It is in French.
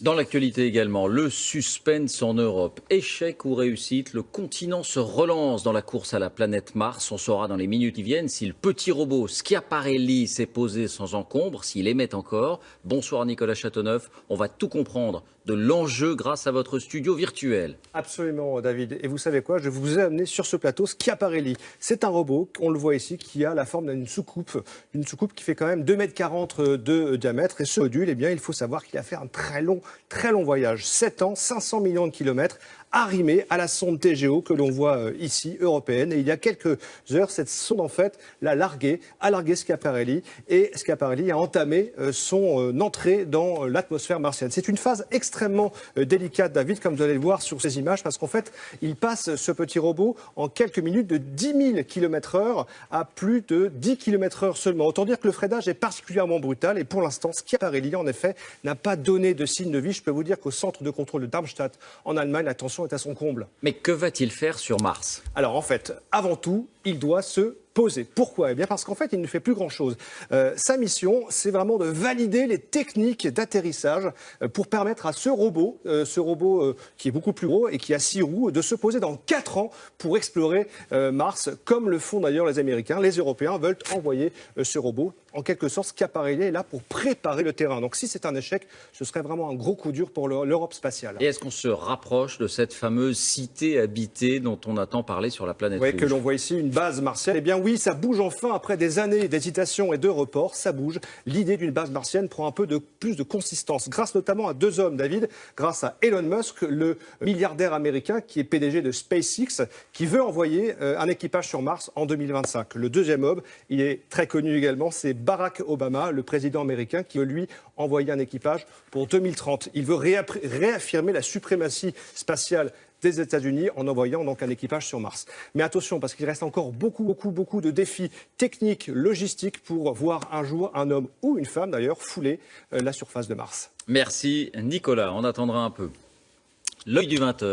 Dans l'actualité également, le suspense en Europe. Échec ou réussite, le continent se relance dans la course à la planète Mars. On saura dans les minutes qui viennent si le petit robot Schiaparelli s'est posé sans encombre, s'il émet encore. Bonsoir Nicolas Châteauneuf, on va tout comprendre de l'enjeu grâce à votre studio virtuel. Absolument David. Et vous savez quoi? Je vous ai amené sur ce plateau Schiaparelli. C'est un robot, on le voit ici, qui a la forme d'une soucoupe. Une soucoupe qui fait quand même 2,40 m de diamètre. Et ce module, eh bien, il faut savoir qu'il a fait un très long Très long voyage, 7 ans, 500 millions de kilomètres arrimé à la sonde TGO que l'on voit euh, ici, européenne. Et il y a quelques heures, cette sonde, en fait, l'a largué, a largué Schiaparelli. Et Schiaparelli a entamé euh, son euh, entrée dans l'atmosphère martienne. C'est une phase extrêmement délicate, David, comme vous allez le voir sur ces images, parce qu'en fait, il passe ce petit robot en quelques minutes de 10 000 km heure à plus de 10 km heure seulement. Autant dire que le freinage est particulièrement brutal. Et pour l'instant, Schiaparelli, en effet, n'a pas donné de signe de vie. Je peux vous dire qu'au centre de contrôle de Darmstadt, en Allemagne, la tension est à son comble. Mais que va-t-il faire sur Mars? Alors en fait, avant tout, il doit se poser. Pourquoi? Eh bien parce qu'en fait, il ne fait plus grand-chose. Euh, sa mission, c'est vraiment de valider les techniques d'atterrissage euh, pour permettre à ce robot, euh, ce robot qui est beaucoup plus gros et qui a six roues, de se poser dans quatre ans pour explorer Mars, comme le font d'ailleurs les Américains. Les Européens veulent envoyer ce robot. En quelque sorte, Schiaparelli est là pour préparer le terrain. Donc si c'est un échec, ce serait vraiment un gros coup dur pour l'Europe spatiale. Et est-ce qu'on se rapproche de cette fameuse cité habitée dont on attend parler sur la planète Oui, que l'on voit ici, une base martienne. Eh bien oui, ça bouge enfin après des années d'hésitation et de report. Ça bouge. L'idée d'une base martienne prend un peu plus de consistance, grâce notamment à deux hommes, David, grâce à Elon Musk, le milliardaire américain qui est PDG de SpaceX, qui veut envoyer euh, un équipage sur Mars en 2025. Le deuxième homme, il est très connu également, c'est Barack Obama, le président américain, qui veut lui envoyer un équipage pour 2030. Il veut réaffirmer la suprématie spatiale des États-Unis en envoyant donc un équipage sur Mars. Mais attention, parce qu'il reste encore beaucoup, beaucoup, beaucoup de défis techniques, logistiques pour voir un jour un homme ou une femme d'ailleurs fouler euh, la surface de Mars. Merci Nicolas, on attendra un peu. L'œil du 20h.